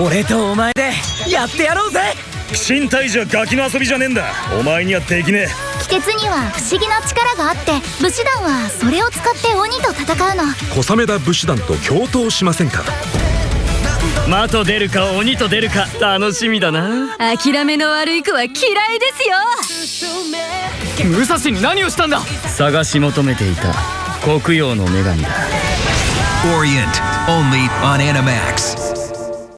俺とお前でやってやろうぜ。身体じゃガキの遊びじゃねえんだ。お前にはできねえ。鬼鉄には不思議な力があって武士団はそれを使って鬼と戦うの。小雨田武士団と共闘しませんか？魔と出るか鬼と出るか楽しみだな。諦めの悪い子は嫌いですよ。武蔵に何をしたんだ？探し求めていた。黒曜の女神だ。Orient, only on Animax.